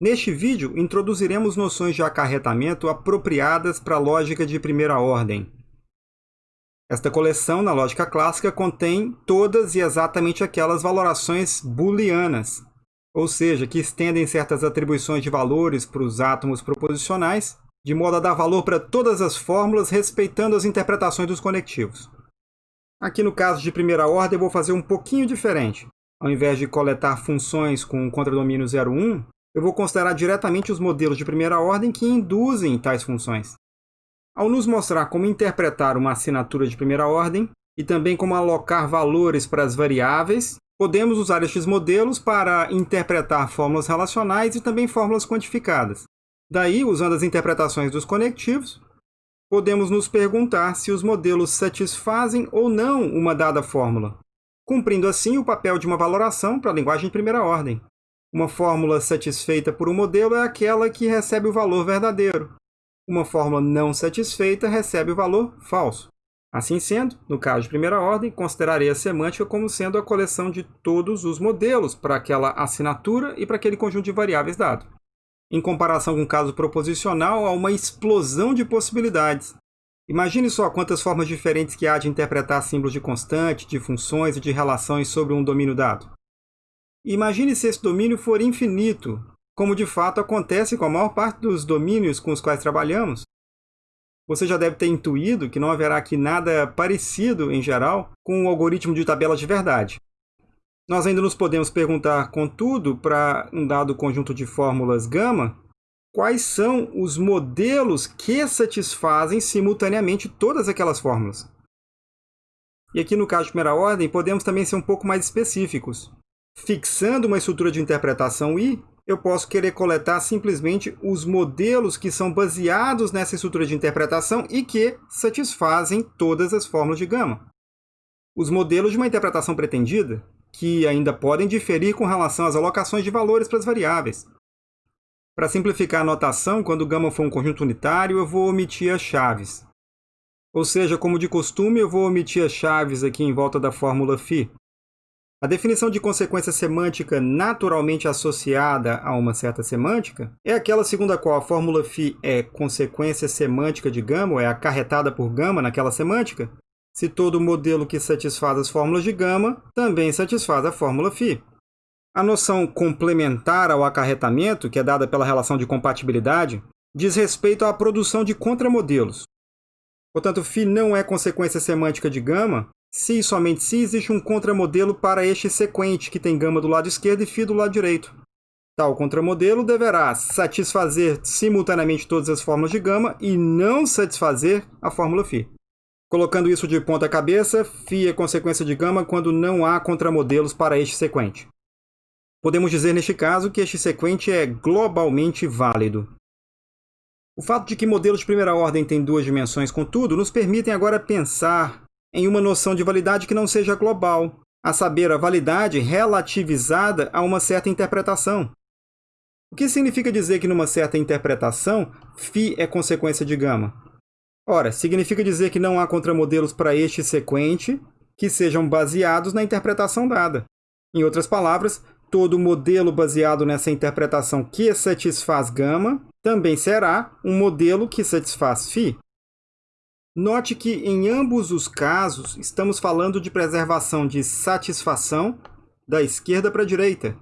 Neste vídeo, introduziremos noções de acarretamento apropriadas para a lógica de primeira ordem. Esta coleção, na lógica clássica, contém todas e exatamente aquelas valorações booleanas, ou seja, que estendem certas atribuições de valores para os átomos proposicionais, de modo a dar valor para todas as fórmulas, respeitando as interpretações dos conectivos. Aqui no caso de primeira ordem, eu vou fazer um pouquinho diferente. Ao invés de coletar funções com contradomínio 01, eu vou considerar diretamente os modelos de primeira ordem que induzem tais funções. Ao nos mostrar como interpretar uma assinatura de primeira ordem e também como alocar valores para as variáveis, podemos usar estes modelos para interpretar fórmulas relacionais e também fórmulas quantificadas. Daí, usando as interpretações dos conectivos, podemos nos perguntar se os modelos satisfazem ou não uma dada fórmula, cumprindo assim o papel de uma valoração para a linguagem de primeira ordem. Uma fórmula satisfeita por um modelo é aquela que recebe o valor verdadeiro. Uma fórmula não satisfeita recebe o valor falso. Assim sendo, no caso de primeira ordem, considerarei a semântica como sendo a coleção de todos os modelos para aquela assinatura e para aquele conjunto de variáveis dado. Em comparação com o caso proposicional, há uma explosão de possibilidades. Imagine só quantas formas diferentes que há de interpretar símbolos de constante, de funções e de relações sobre um domínio dado. Imagine se esse domínio for infinito, como de fato acontece com a maior parte dos domínios com os quais trabalhamos. Você já deve ter intuído que não haverá aqui nada parecido, em geral, com o algoritmo de tabelas de verdade. Nós ainda nos podemos perguntar, contudo, para um dado conjunto de fórmulas gama, quais são os modelos que satisfazem simultaneamente todas aquelas fórmulas. E aqui no caso de primeira ordem, podemos também ser um pouco mais específicos. Fixando uma estrutura de interpretação I, eu posso querer coletar simplesmente os modelos que são baseados nessa estrutura de interpretação e que satisfazem todas as fórmulas de gama. Os modelos de uma interpretação pretendida, que ainda podem diferir com relação às alocações de valores para as variáveis. Para simplificar a notação, quando gama for um conjunto unitário, eu vou omitir as chaves. Ou seja, como de costume, eu vou omitir as chaves aqui em volta da fórmula φ, a definição de consequência semântica naturalmente associada a uma certa semântica é aquela segundo a qual a fórmula φ é consequência semântica de gama, ou é acarretada por gama naquela semântica, se todo modelo que satisfaz as fórmulas de gama também satisfaz a fórmula φ. A noção complementar ao acarretamento, que é dada pela relação de compatibilidade, diz respeito à produção de contramodelos. Portanto, φ não é consequência semântica de gama, se e somente se existe um contramodelo para este sequente, que tem gama do lado esquerdo e φ do lado direito. Tal contramodelo deverá satisfazer simultaneamente todas as fórmulas de gama e não satisfazer a fórmula φ. Colocando isso de ponta cabeça, φ é consequência de gama quando não há contramodelos para este sequente. Podemos dizer neste caso que este sequente é globalmente válido. O fato de que modelos de primeira ordem têm duas dimensões, contudo, nos permitem agora pensar em uma noção de validade que não seja global, a saber, a validade relativizada a uma certa interpretação. O que significa dizer que numa certa interpretação, φ é consequência de gama? Ora, significa dizer que não há contramodelos para este sequente que sejam baseados na interpretação dada. Em outras palavras, todo modelo baseado nessa interpretação que satisfaz gama também será um modelo que satisfaz φ. Note que, em ambos os casos, estamos falando de preservação de satisfação da esquerda para a direita.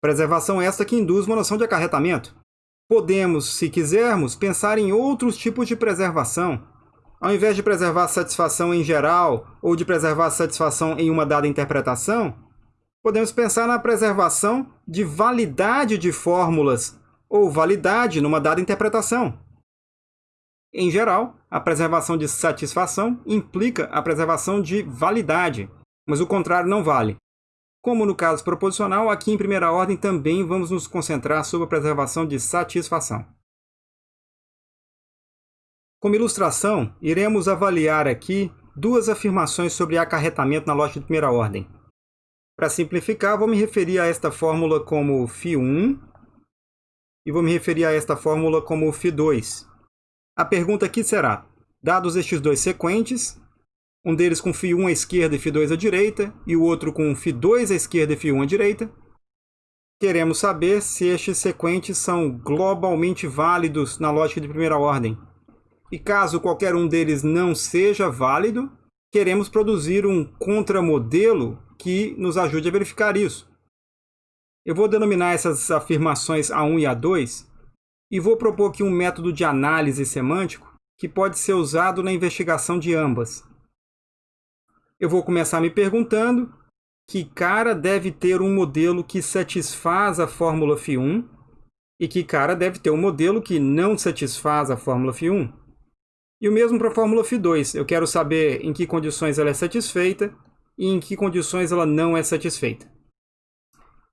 Preservação esta que induz uma noção de acarretamento. Podemos, se quisermos, pensar em outros tipos de preservação. Ao invés de preservar satisfação em geral ou de preservar satisfação em uma dada interpretação, podemos pensar na preservação de validade de fórmulas ou validade numa dada interpretação. Em geral, a preservação de satisfação implica a preservação de validade, mas o contrário não vale. Como no caso proposicional, aqui em primeira ordem também vamos nos concentrar sobre a preservação de satisfação. Como ilustração, iremos avaliar aqui duas afirmações sobre acarretamento na lógica de primeira ordem. Para simplificar, vou me referir a esta fórmula como φ1 e vou me referir a esta fórmula como φ2. A pergunta aqui será, dados estes dois sequentes, um deles com φ1 à esquerda e φ2 à direita, e o outro com φ2 à esquerda e φ1 à direita, queremos saber se estes sequentes são globalmente válidos na lógica de primeira ordem. E caso qualquer um deles não seja válido, queremos produzir um contramodelo que nos ajude a verificar isso. Eu vou denominar essas afirmações A1 e A2 e vou propor aqui um método de análise semântico que pode ser usado na investigação de ambas. Eu vou começar me perguntando que cara deve ter um modelo que satisfaz a fórmula φ1 e que cara deve ter um modelo que não satisfaz a fórmula φ1. E o mesmo para a fórmula φ2. Eu quero saber em que condições ela é satisfeita e em que condições ela não é satisfeita.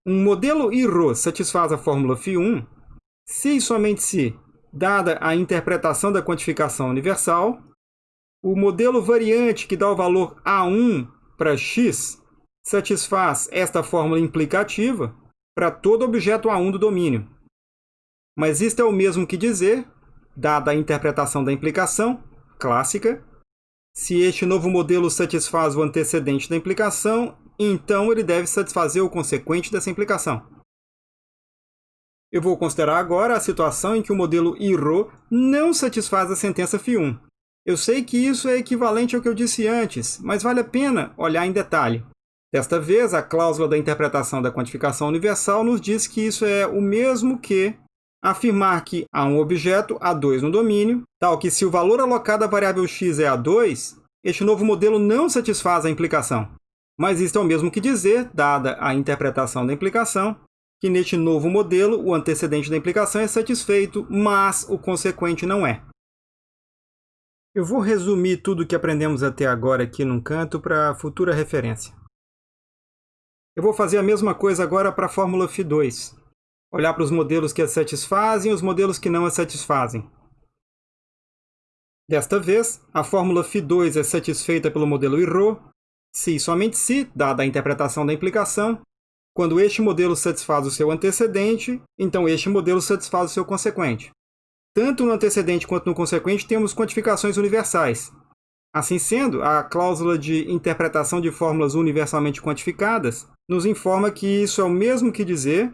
Um modelo IRO satisfaz a fórmula φ1 se e somente se, dada a interpretação da quantificação universal, o modelo variante que dá o valor A1 para x satisfaz esta fórmula implicativa para todo objeto A1 do domínio. Mas isto é o mesmo que dizer, dada a interpretação da implicação clássica, se este novo modelo satisfaz o antecedente da implicação, então ele deve satisfazer o consequente dessa implicação. Eu vou considerar agora a situação em que o modelo IRO não satisfaz a sentença φ1. Eu sei que isso é equivalente ao que eu disse antes, mas vale a pena olhar em detalhe. Desta vez, a cláusula da interpretação da quantificação universal nos diz que isso é o mesmo que afirmar que há um objeto A2 no domínio, tal que se o valor alocado à variável x é A2, este novo modelo não satisfaz a implicação. Mas isto é o mesmo que dizer, dada a interpretação da implicação, que neste novo modelo o antecedente da implicação é satisfeito, mas o consequente não é. Eu vou resumir tudo o que aprendemos até agora aqui num canto para futura referência. Eu vou fazer a mesma coisa agora para a fórmula φ2. Olhar para os modelos que a satisfazem e os modelos que não a satisfazem. Desta vez, a fórmula φ2 é satisfeita pelo modelo IRO, se e somente se, dada a interpretação da implicação, quando este modelo satisfaz o seu antecedente, então este modelo satisfaz o seu consequente. Tanto no antecedente quanto no consequente temos quantificações universais. Assim sendo, a cláusula de interpretação de fórmulas universalmente quantificadas nos informa que isso é o mesmo que dizer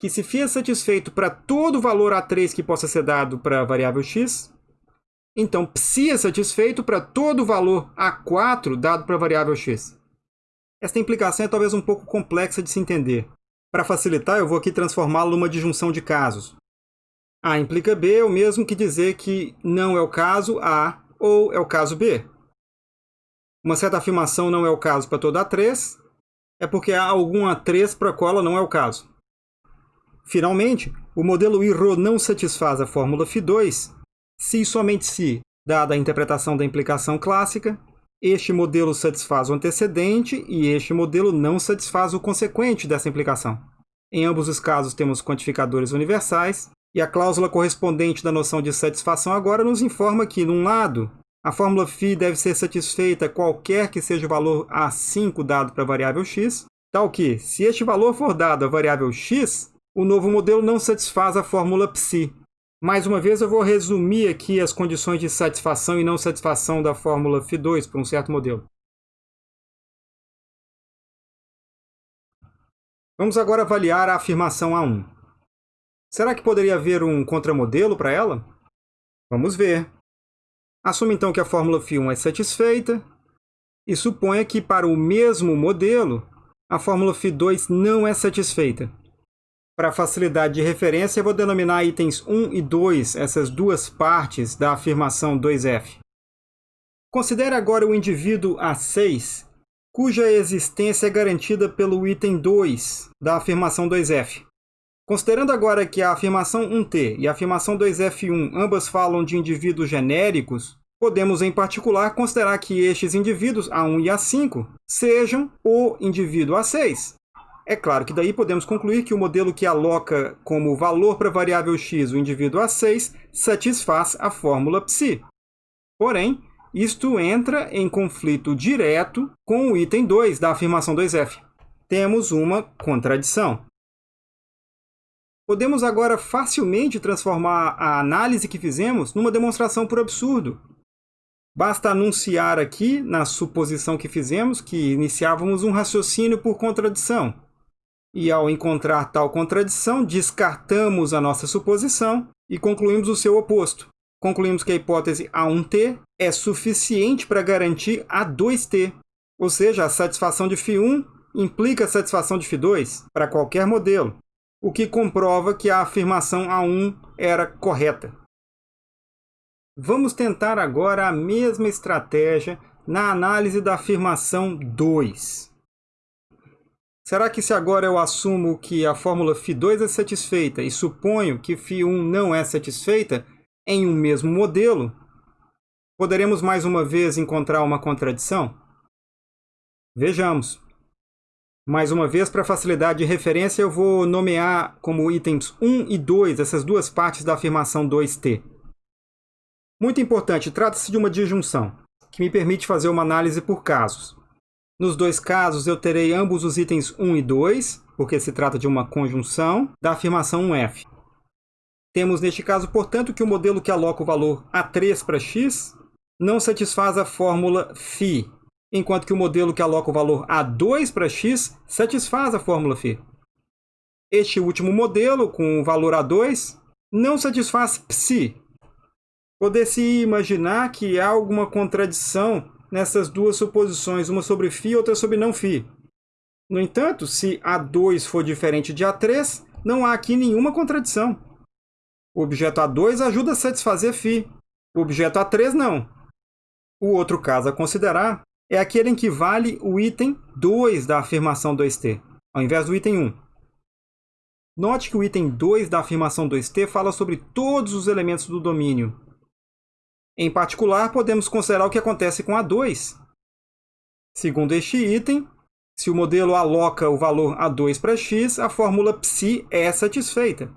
que se φ é satisfeito para todo valor A3 que possa ser dado para a variável x, então psi é satisfeito para todo valor A4 dado para a variável x. Esta implicação é talvez um pouco complexa de se entender. Para facilitar, eu vou aqui transformá-la numa disjunção de casos. A implica B é o mesmo que dizer que não é o caso A ou é o caso B. Uma certa afirmação não é o caso para toda A3, é porque há alguma 3 para a qual ela não é o caso. Finalmente, o modelo IRO não satisfaz a fórmula φ2 se e somente se, dada a interpretação da implicação clássica, este modelo satisfaz o antecedente e este modelo não satisfaz o consequente dessa implicação. Em ambos os casos temos quantificadores universais, e a cláusula correspondente da noção de satisfação agora nos informa que, num lado, a fórmula φ deve ser satisfeita qualquer que seja o valor A5 dado para a variável x, tal que, se este valor for dado à variável x, o novo modelo não satisfaz a fórmula psi. Mais uma vez, eu vou resumir aqui as condições de satisfação e não satisfação da fórmula φ2 para um certo modelo. Vamos agora avaliar a afirmação A1. Será que poderia haver um contramodelo para ela? Vamos ver. Assume então que a fórmula φ1 é satisfeita e suponha que para o mesmo modelo a fórmula φ2 não é satisfeita. Para facilidade de referência, eu vou denominar itens 1 e 2, essas duas partes da afirmação 2f. Considere agora o indivíduo A6, cuja existência é garantida pelo item 2 da afirmação 2f. Considerando agora que a afirmação 1t e a afirmação 2f1 ambas falam de indivíduos genéricos, podemos em particular considerar que estes indivíduos A1 e A5 sejam o indivíduo A6. É claro que daí podemos concluir que o modelo que aloca como valor para a variável x o indivíduo A6 satisfaz a fórmula psi. Porém, isto entra em conflito direto com o item 2 da afirmação 2f. Temos uma contradição. Podemos agora facilmente transformar a análise que fizemos numa demonstração por absurdo. Basta anunciar aqui, na suposição que fizemos, que iniciávamos um raciocínio por contradição. E ao encontrar tal contradição, descartamos a nossa suposição e concluímos o seu oposto. Concluímos que a hipótese A1T é suficiente para garantir A2T, ou seja, a satisfação de φ1 implica a satisfação de φ2 para qualquer modelo, o que comprova que a afirmação A1 era correta. Vamos tentar agora a mesma estratégia na análise da afirmação 2. Será que se agora eu assumo que a fórmula φ2 é satisfeita e suponho que φ1 não é satisfeita em um mesmo modelo, poderemos mais uma vez encontrar uma contradição? Vejamos. Mais uma vez, para facilidade de referência, eu vou nomear como itens 1 e 2 essas duas partes da afirmação 2t. Muito importante, trata-se de uma disjunção, que me permite fazer uma análise por casos. Nos dois casos, eu terei ambos os itens 1 e 2, porque se trata de uma conjunção, da afirmação 1F. Temos neste caso, portanto, que o modelo que aloca o valor A3 para x não satisfaz a fórmula φ, enquanto que o modelo que aloca o valor A2 para x satisfaz a fórmula φ. Este último modelo, com o valor A2, não satisfaz psi. Poder-se imaginar que há alguma contradição nessas duas suposições, uma sobre φ e outra sobre não φ. No entanto, se A2 for diferente de A3, não há aqui nenhuma contradição. O objeto A2 ajuda a satisfazer φ, o objeto A3 não. O outro caso a considerar é aquele em que vale o item 2 da afirmação 2t, ao invés do item 1. Note que o item 2 da afirmação 2t fala sobre todos os elementos do domínio, em particular, podemos considerar o que acontece com A2. Segundo este item, se o modelo aloca o valor A2 para x, a fórmula psi é satisfeita.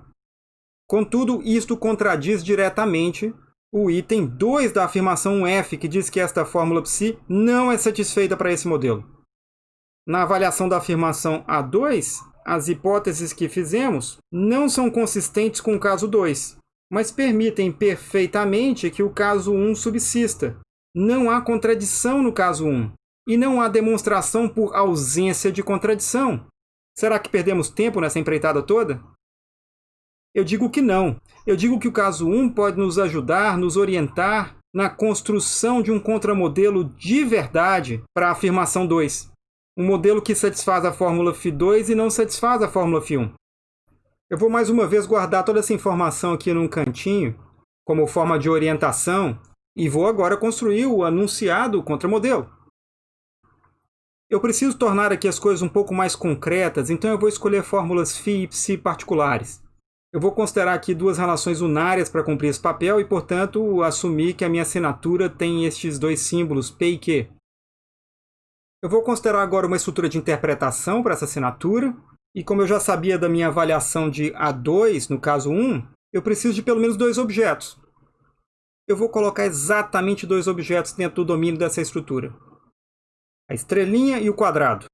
Contudo, isto contradiz diretamente o item 2 da afirmação F, que diz que esta fórmula psi não é satisfeita para esse modelo. Na avaliação da afirmação A2, as hipóteses que fizemos não são consistentes com o caso 2, mas permitem perfeitamente que o caso 1 subsista. Não há contradição no caso 1, e não há demonstração por ausência de contradição. Será que perdemos tempo nessa empreitada toda? Eu digo que não. Eu digo que o caso 1 pode nos ajudar, nos orientar na construção de um contramodelo de verdade para a afirmação 2. Um modelo que satisfaz a fórmula φ2 e não satisfaz a fórmula φ1. Eu vou mais uma vez guardar toda essa informação aqui num cantinho, como forma de orientação, e vou agora construir o anunciado contramodelo. Eu preciso tornar aqui as coisas um pouco mais concretas, então eu vou escolher fórmulas φ e ψ particulares. Eu vou considerar aqui duas relações unárias para cumprir esse papel e, portanto, assumir que a minha assinatura tem estes dois símbolos, P e Q. Eu vou considerar agora uma estrutura de interpretação para essa assinatura, e como eu já sabia da minha avaliação de A2, no caso 1, eu preciso de pelo menos dois objetos. Eu vou colocar exatamente dois objetos dentro do domínio dessa estrutura. A estrelinha e o quadrado.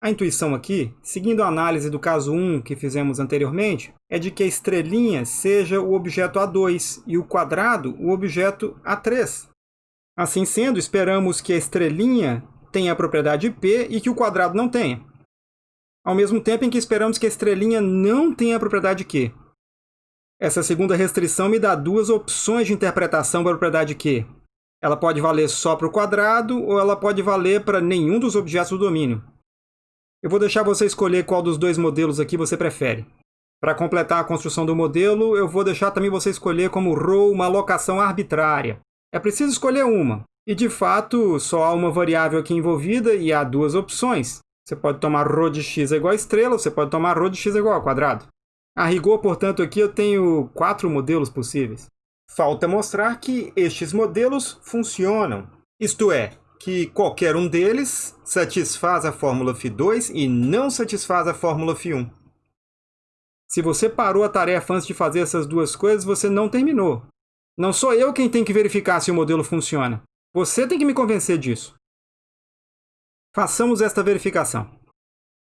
A intuição aqui, seguindo a análise do caso 1 que fizemos anteriormente, é de que a estrelinha seja o objeto A2 e o quadrado o objeto A3. Assim sendo, esperamos que a estrelinha tenha a propriedade P e que o quadrado não tenha ao mesmo tempo em que esperamos que a estrelinha não tenha a propriedade Q. Essa segunda restrição me dá duas opções de interpretação da propriedade Q. Ela pode valer só para o quadrado ou ela pode valer para nenhum dos objetos do domínio. Eu vou deixar você escolher qual dos dois modelos aqui você prefere. Para completar a construção do modelo, eu vou deixar também você escolher como ρ uma alocação arbitrária. É preciso escolher uma. E, de fato, só há uma variável aqui envolvida e há duas opções. Você pode tomar ρ de x é igual a estrela, você pode tomar ρ de x é igual ao quadrado. A rigor, portanto, aqui eu tenho quatro modelos possíveis. Falta mostrar que estes modelos funcionam. Isto é, que qualquer um deles satisfaz a fórmula φ2 e não satisfaz a fórmula φ1. Se você parou a tarefa antes de fazer essas duas coisas, você não terminou. Não sou eu quem tem que verificar se o modelo funciona. Você tem que me convencer disso. Façamos esta verificação.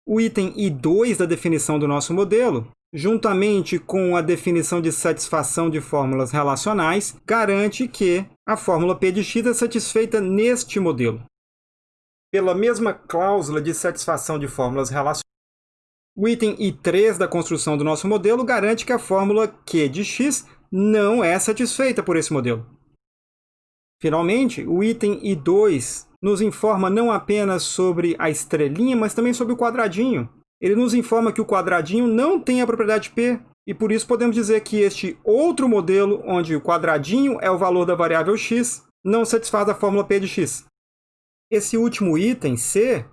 O item I2 da definição do nosso modelo, juntamente com a definição de satisfação de fórmulas relacionais, garante que a fórmula P de x é satisfeita neste modelo. Pela mesma cláusula de satisfação de fórmulas relacionais, O item I3 da construção do nosso modelo garante que a fórmula Q de x não é satisfeita por esse modelo. Finalmente, o item I2 nos informa não apenas sobre a estrelinha, mas também sobre o quadradinho. Ele nos informa que o quadradinho não tem a propriedade P, e por isso podemos dizer que este outro modelo, onde o quadradinho é o valor da variável x, não satisfaz a fórmula P de x. Esse último item, C,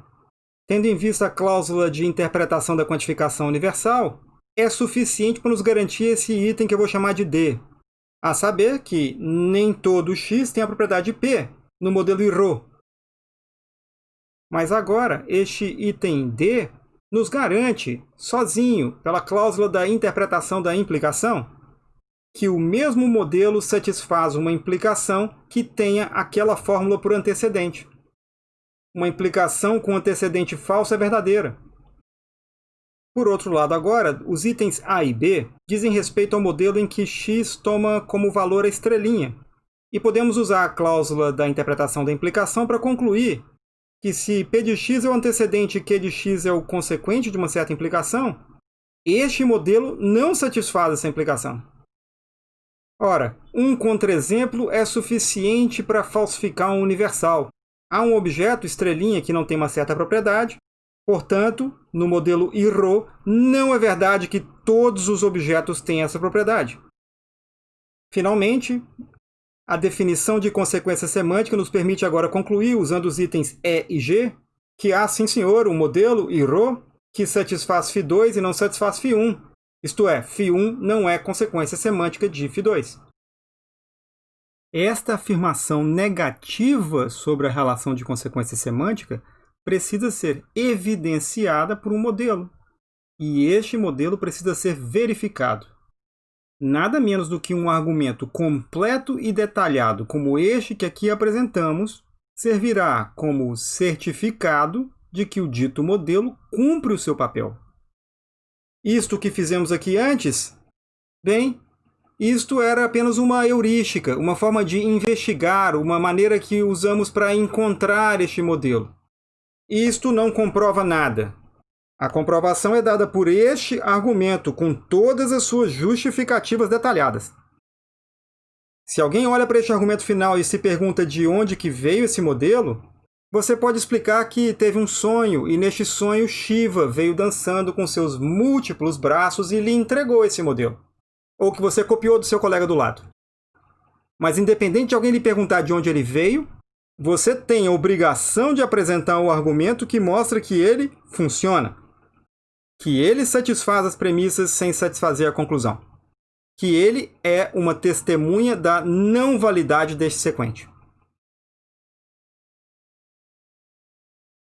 tendo em vista a cláusula de interpretação da quantificação universal, é suficiente para nos garantir esse item que eu vou chamar de D, a saber que nem todo x tem a propriedade P no modelo IRO. Mas agora, este item D nos garante, sozinho, pela cláusula da interpretação da implicação, que o mesmo modelo satisfaz uma implicação que tenha aquela fórmula por antecedente. Uma implicação com antecedente falso é verdadeira. Por outro lado, agora, os itens A e B dizem respeito ao modelo em que x toma como valor a estrelinha. E podemos usar a cláusula da interpretação da implicação para concluir que se P de x é o antecedente e Q de x é o consequente de uma certa implicação, este modelo não satisfaz essa implicação. Ora, um contra-exemplo é suficiente para falsificar um universal. Há um objeto, estrelinha, que não tem uma certa propriedade, portanto, no modelo IRO, não é verdade que todos os objetos têm essa propriedade. Finalmente, a definição de consequência semântica nos permite agora concluir, usando os itens E e G, que há, sim senhor, um modelo IRO que satisfaz φ2 e não satisfaz φ1. Isto é, φ1 não é consequência semântica de φ2. Esta afirmação negativa sobre a relação de consequência semântica precisa ser evidenciada por um modelo. E este modelo precisa ser verificado nada menos do que um argumento completo e detalhado como este que aqui apresentamos, servirá como certificado de que o dito modelo cumpre o seu papel. Isto que fizemos aqui antes, bem, isto era apenas uma heurística, uma forma de investigar, uma maneira que usamos para encontrar este modelo. Isto não comprova nada. A comprovação é dada por este argumento, com todas as suas justificativas detalhadas. Se alguém olha para este argumento final e se pergunta de onde que veio esse modelo, você pode explicar que teve um sonho, e neste sonho Shiva veio dançando com seus múltiplos braços e lhe entregou esse modelo. Ou que você copiou do seu colega do lado. Mas independente de alguém lhe perguntar de onde ele veio, você tem a obrigação de apresentar um argumento que mostra que ele funciona que ele satisfaz as premissas sem satisfazer a conclusão, que ele é uma testemunha da não validade deste sequente.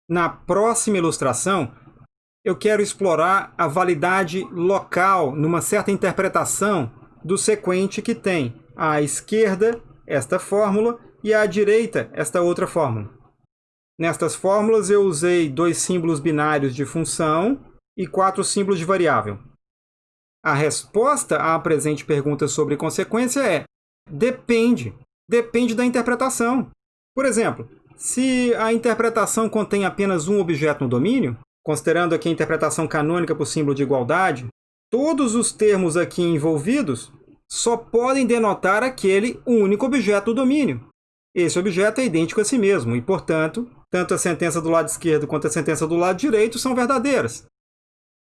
Na próxima ilustração, eu quero explorar a validade local numa certa interpretação do sequente que tem à esquerda esta fórmula e à direita esta outra fórmula. Nestas fórmulas eu usei dois símbolos binários de função e quatro símbolos de variável. A resposta à presente pergunta sobre consequência é depende. Depende da interpretação. Por exemplo, se a interpretação contém apenas um objeto no domínio, considerando aqui a interpretação canônica por símbolo de igualdade, todos os termos aqui envolvidos só podem denotar aquele único objeto do domínio. Esse objeto é idêntico a si mesmo e, portanto, tanto a sentença do lado esquerdo quanto a sentença do lado direito são verdadeiras.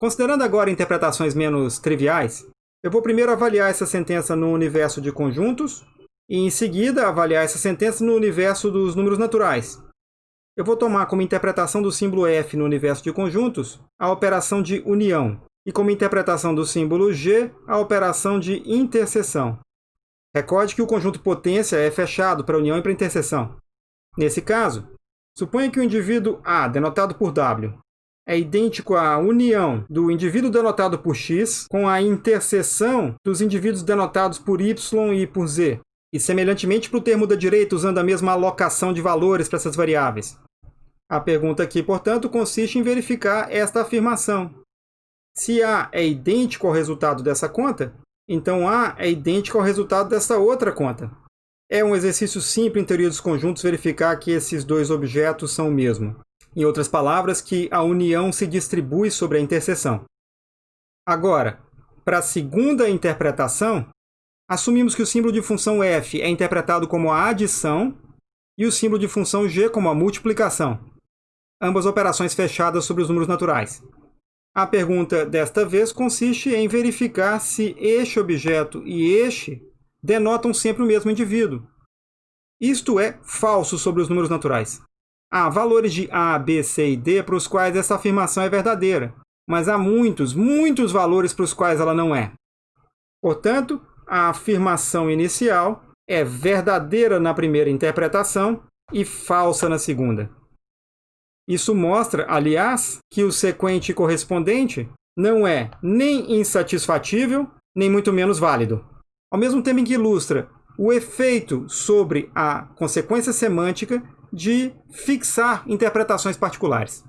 Considerando agora interpretações menos triviais, eu vou primeiro avaliar essa sentença no universo de conjuntos e, em seguida, avaliar essa sentença no universo dos números naturais. Eu vou tomar como interpretação do símbolo F no universo de conjuntos a operação de união e como interpretação do símbolo G a operação de interseção. Recorde que o conjunto potência é fechado para união e para interseção. Nesse caso, suponha que o indivíduo A, denotado por W, é idêntico à união do indivíduo denotado por x com a interseção dos indivíduos denotados por y e por z, e semelhantemente para o termo da direita, usando a mesma alocação de valores para essas variáveis. A pergunta aqui, portanto, consiste em verificar esta afirmação. Se A é idêntico ao resultado dessa conta, então A é idêntico ao resultado dessa outra conta. É um exercício simples em teoria dos conjuntos verificar que esses dois objetos são o mesmo. Em outras palavras, que a união se distribui sobre a interseção. Agora, para a segunda interpretação, assumimos que o símbolo de função f é interpretado como a adição e o símbolo de função g como a multiplicação, ambas operações fechadas sobre os números naturais. A pergunta desta vez consiste em verificar se este objeto e este denotam sempre o mesmo indivíduo. Isto é falso sobre os números naturais. Há valores de A, B, C e D para os quais essa afirmação é verdadeira, mas há muitos, muitos valores para os quais ela não é. Portanto, a afirmação inicial é verdadeira na primeira interpretação e falsa na segunda. Isso mostra, aliás, que o sequente correspondente não é nem insatisfatível, nem muito menos válido. Ao mesmo tempo em que ilustra o efeito sobre a consequência semântica de fixar interpretações particulares.